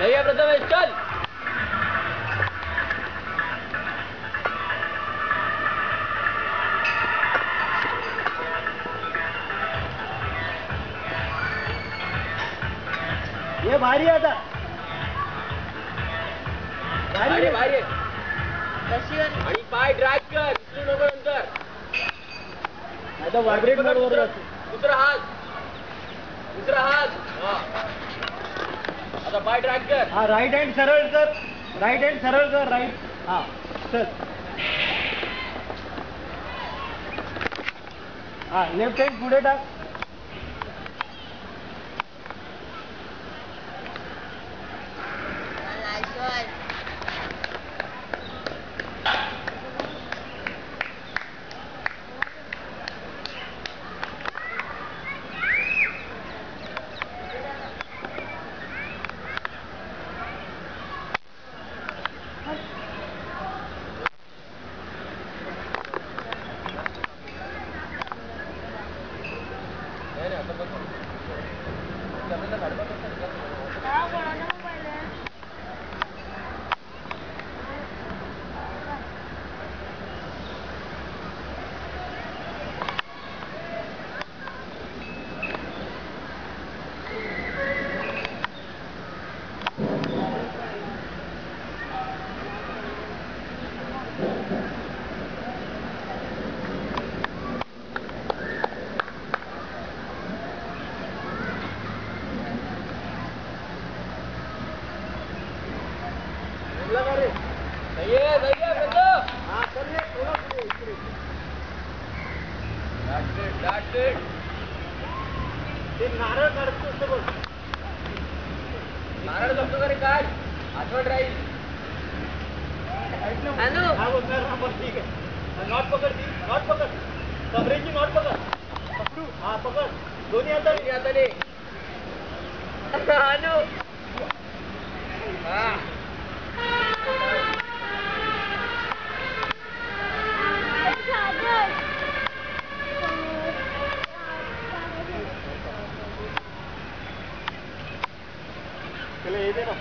Dayı burada meşgal. है भारी आता. भारी भारी आहे. आणि पाय ड्रॅग कर. उचलू नको नंतर. आता व्हायब्रेट मोडवर दुसरा जातो. दुसरा हात. दुसरा हात. हा. आता पाय ड्रॅग कर. हा राईट हँड सरळ कर. राईट हँड सरळ कर राईट हा चल. हा लेफ्ट हँड पुढे टाक. Agua, ah, no me नारळ काढतोस ते बघ नारळ जमतो का रे काय आठवण राहील हॅलो. हा बघ कर हा बघ ठीक आहे नॉट पकड ती नॉट पकड कमरेची नॉट पकड पकडू हा पकड दोन्ही हाताने हाताने हॅलो त्याला येते ना